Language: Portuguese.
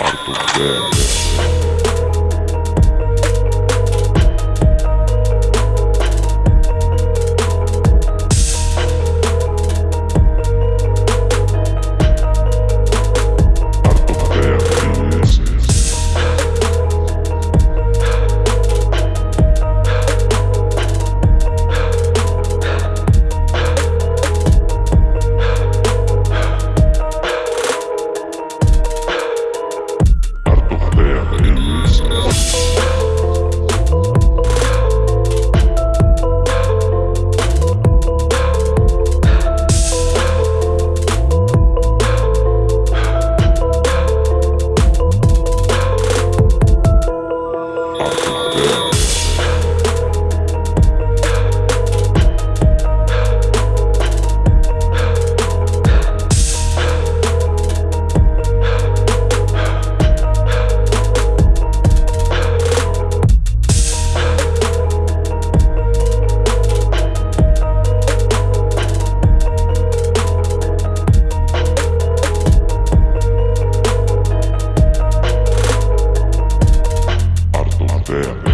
Arthur Yeah. Yeah.